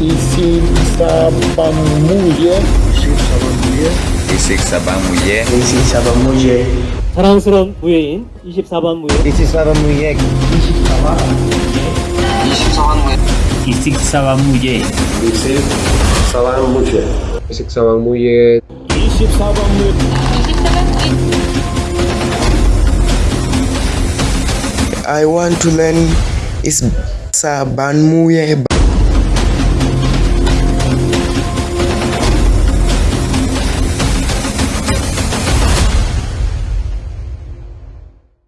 Isi Sabang muye, Isi Sabang muye, Isi Sabang muye, Isi Sabang muye. 사랑스러운 무예인 24번 무예 24번 무예 24번 무예 24번 무예 24번 무예 24번 무예 24번 무예 I want to learn is Saban Muye